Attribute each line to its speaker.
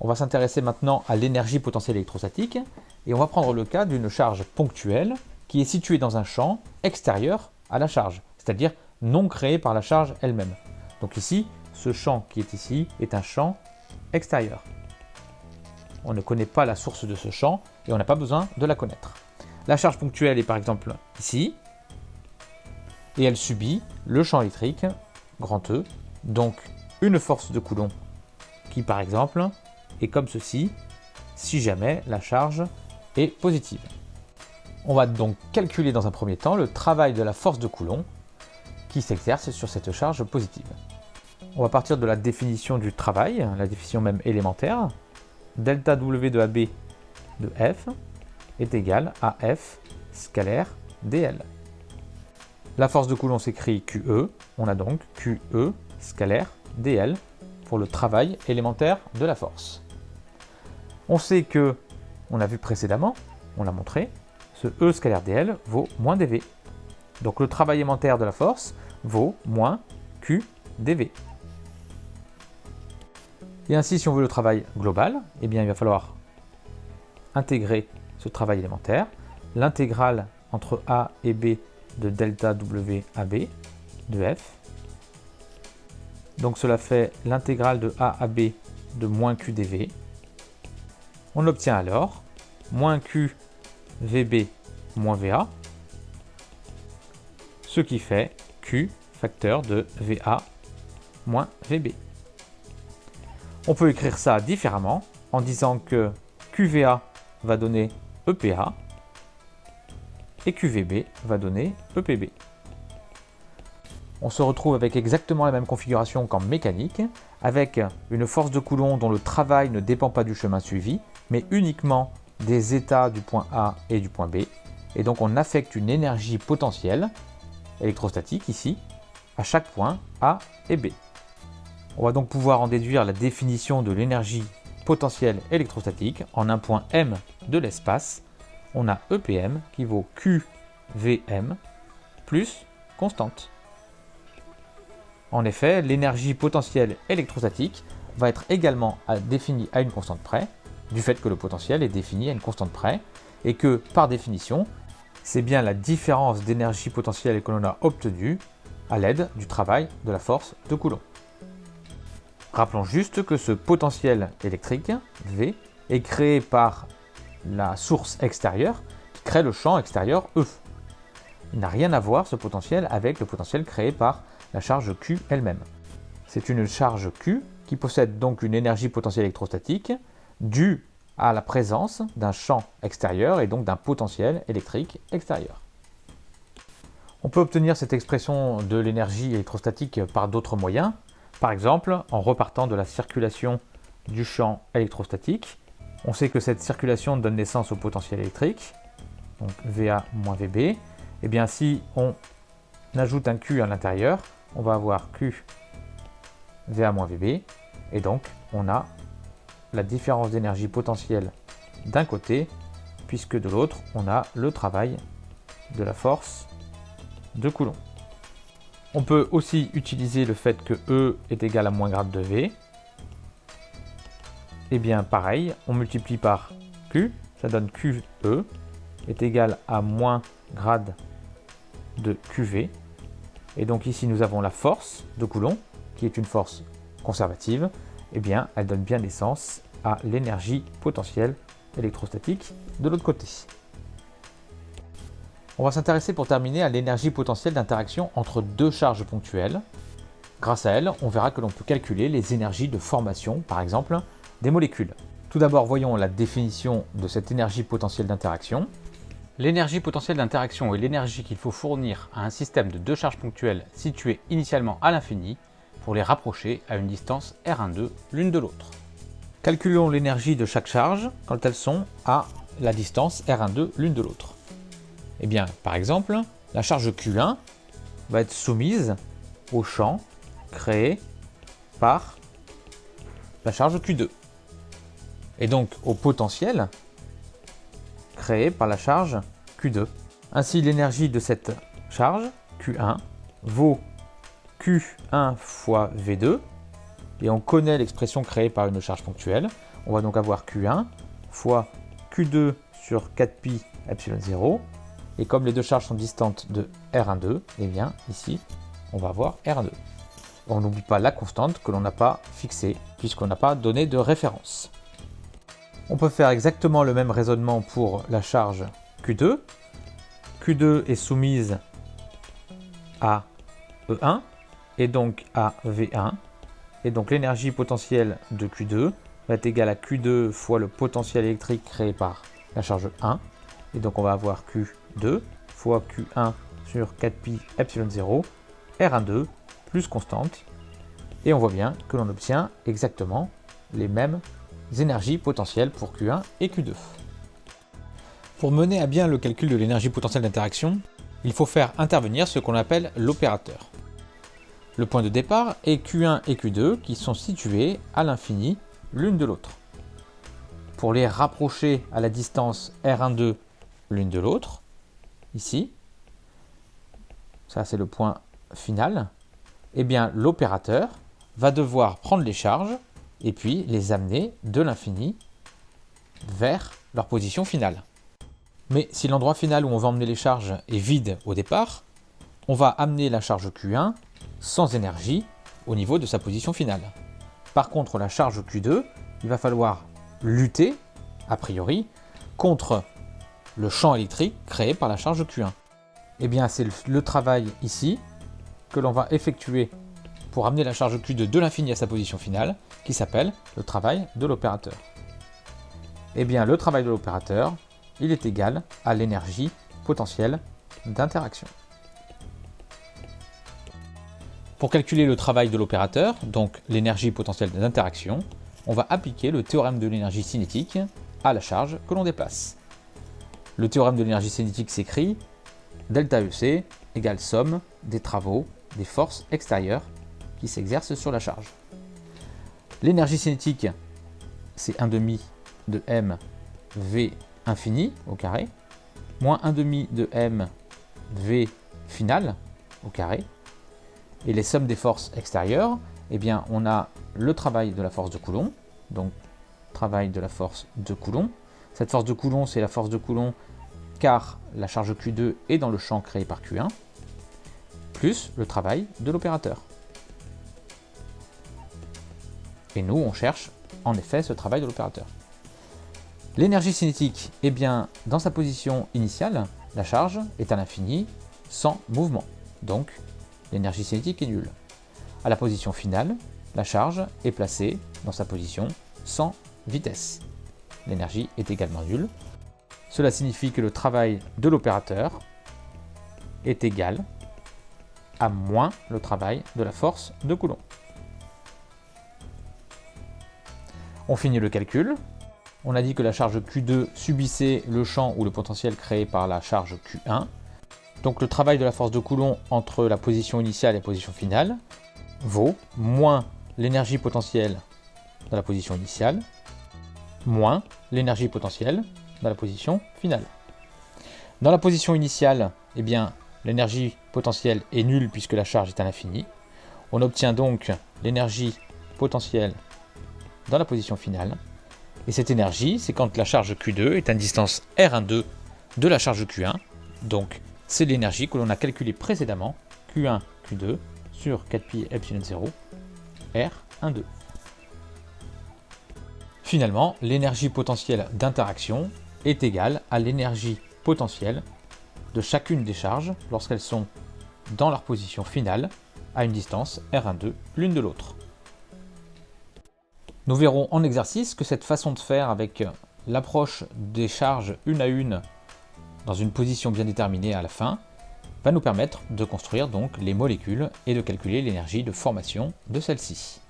Speaker 1: On va s'intéresser maintenant à l'énergie potentielle électrostatique et on va prendre le cas d'une charge ponctuelle qui est située dans un champ extérieur à la charge, c'est-à-dire non créé par la charge elle-même. Donc ici, ce champ qui est ici est un champ extérieur. On ne connaît pas la source de ce champ et on n'a pas besoin de la connaître. La charge ponctuelle est par exemple ici et elle subit le champ électrique, grand E, donc une force de Coulomb qui par exemple est comme ceci si jamais la charge est positive. On va donc calculer dans un premier temps le travail de la force de Coulomb qui s'exerce sur cette charge positive. On va partir de la définition du travail, la définition même élémentaire. Delta W de AB de F est égal à F scalaire dl. La force de Coulomb s'écrit QE, on a donc QE scalaire dl pour le travail élémentaire de la force. On sait que, on a vu précédemment, on l'a montré, ce E scalaire dl vaut moins dV. Donc le travail élémentaire de la force vaut moins Q dV. Et ainsi, si on veut le travail global, eh bien, il va falloir intégrer ce travail élémentaire, l'intégrale entre A et B de delta W AB de F. Donc cela fait l'intégrale de A à B de moins QdV. On obtient alors moins Q VB moins VA, ce qui fait Q facteur de VA moins VB. On peut écrire ça différemment en disant que QVA va donner EPA et QVB va donner EPB. On se retrouve avec exactement la même configuration qu'en mécanique, avec une force de Coulomb dont le travail ne dépend pas du chemin suivi, mais uniquement des états du point A et du point B. Et donc on affecte une énergie potentielle, électrostatique ici, à chaque point A et B. On va donc pouvoir en déduire la définition de l'énergie potentielle électrostatique en un point M de l'espace. On a EPM qui vaut QVM plus constante. En effet, l'énergie potentielle électrostatique va être également définie à une constante près, du fait que le potentiel est défini à une constante près, et que, par définition, c'est bien la différence d'énergie potentielle que l'on a obtenue à l'aide du travail de la force de Coulomb. Rappelons juste que ce potentiel électrique, V, est créé par la source extérieure qui crée le champ extérieur E. Il n'a rien à voir ce potentiel avec le potentiel créé par la charge Q elle-même. C'est une charge Q qui possède donc une énergie potentielle électrostatique due à la présence d'un champ extérieur et donc d'un potentiel électrique extérieur. On peut obtenir cette expression de l'énergie électrostatique par d'autres moyens, par exemple, en repartant de la circulation du champ électrostatique, on sait que cette circulation donne naissance au potentiel électrique, donc VA moins VB. Et eh bien si on ajoute un Q à l'intérieur, on va avoir Q VA moins VB, et donc on a la différence d'énergie potentielle d'un côté, puisque de l'autre, on a le travail de la force de Coulomb. On peut aussi utiliser le fait que E est égal à moins grade de V. Et eh bien pareil, on multiplie par Q, ça donne QE est égal à moins grade de QV. Et donc ici nous avons la force de Coulomb, qui est une force conservative. Eh bien elle donne bien naissance à l'énergie potentielle électrostatique de l'autre côté. On va s'intéresser pour terminer à l'énergie potentielle d'interaction entre deux charges ponctuelles. Grâce à elle, on verra que l'on peut calculer les énergies de formation, par exemple, des molécules. Tout d'abord, voyons la définition de cette énergie potentielle d'interaction. L'énergie potentielle d'interaction est l'énergie qu'il faut fournir à un système de deux charges ponctuelles situées initialement à l'infini pour les rapprocher à une distance R12 l'une de l'autre. Calculons l'énergie de chaque charge quand elles sont à la distance R12 l'une de l'autre. Eh bien, par exemple, la charge Q1 va être soumise au champ créé par la charge Q2. Et donc au potentiel créé par la charge Q2. Ainsi, l'énergie de cette charge, Q1, vaut Q1 fois V2, et on connaît l'expression créée par une charge ponctuelle. On va donc avoir Q1 fois Q2 sur 4pi epsilon 0. Et comme les deux charges sont distantes de R12, eh bien ici, on va avoir R2. On n'oublie pas la constante que l'on n'a pas fixée, puisqu'on n'a pas donné de référence. On peut faire exactement le même raisonnement pour la charge Q2. Q2 est soumise à E1 et donc à V1. Et donc l'énergie potentielle de Q2 va être égale à Q2 fois le potentiel électrique créé par la charge 1. Et donc on va avoir Q2 fois Q1 sur 4pi epsilon 0, R12 plus constante. Et on voit bien que l'on obtient exactement les mêmes énergies potentielles pour Q1 et Q2. Pour mener à bien le calcul de l'énergie potentielle d'interaction, il faut faire intervenir ce qu'on appelle l'opérateur. Le point de départ est Q1 et Q2 qui sont situés à l'infini l'une de l'autre. Pour les rapprocher à la distance R12 l'une de l'autre, ici, ça c'est le point final, eh bien l'opérateur va devoir prendre les charges et puis les amener de l'infini vers leur position finale. Mais si l'endroit final où on va emmener les charges est vide au départ, on va amener la charge Q1 sans énergie au niveau de sa position finale. Par contre, la charge Q2, il va falloir lutter, a priori, contre le champ électrique créé par la charge Q1. Eh bien, c'est le travail ici que l'on va effectuer pour amener la charge Q2 de l'infini à sa position finale, qui s'appelle le travail de l'opérateur. Eh bien, le travail de l'opérateur, il est égal à l'énergie potentielle d'interaction. Pour calculer le travail de l'opérateur, donc l'énergie potentielle d'interaction, on va appliquer le théorème de l'énergie cinétique à la charge que l'on déplace. Le théorème de l'énergie cinétique s'écrit delta EC égale somme des travaux des forces extérieures qui s'exercent sur la charge. L'énergie cinétique, c'est 1 demi de m v infini au carré, moins 1 demi de m v final au carré, et les sommes des forces extérieures, eh bien, on a le travail de la force de Coulomb, donc travail de la force de Coulomb. Cette force de Coulomb, c'est la force de Coulomb car la charge Q2 est dans le champ créé par Q1, plus le travail de l'opérateur. Et nous, on cherche en effet ce travail de l'opérateur. L'énergie cinétique, eh bien, dans sa position initiale, la charge est à l'infini sans mouvement. Donc, l'énergie cinétique est nulle. À la position finale, la charge est placée dans sa position sans vitesse. L'énergie est également nulle. Cela signifie que le travail de l'opérateur est égal à moins le travail de la force de Coulomb. On finit le calcul. On a dit que la charge Q2 subissait le champ ou le potentiel créé par la charge Q1. Donc le travail de la force de Coulomb entre la position initiale et la position finale vaut moins l'énergie potentielle dans la position initiale, moins l'énergie potentielle dans la position finale. Dans la position initiale, eh l'énergie potentielle est nulle puisque la charge est à l'infini. On obtient donc l'énergie potentielle dans la position finale. Et cette énergie, c'est quand la charge Q2 est à une distance R12 de la charge Q1. Donc c'est l'énergie que l'on a calculée précédemment, Q1, Q2, sur 4pi epsilon 0, R, 2. Finalement, l'énergie potentielle d'interaction est égale à l'énergie potentielle de chacune des charges lorsqu'elles sont dans leur position finale à une distance R12 l'une de l'autre. Nous verrons en exercice que cette façon de faire avec l'approche des charges une à une dans une position bien déterminée à la fin, va nous permettre de construire donc les molécules et de calculer l'énergie de formation de celles-ci.